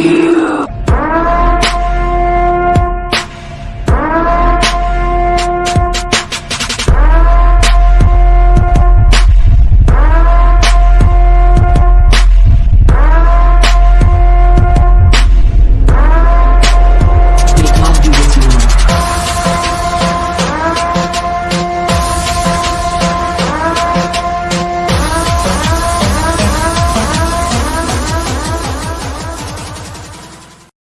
you.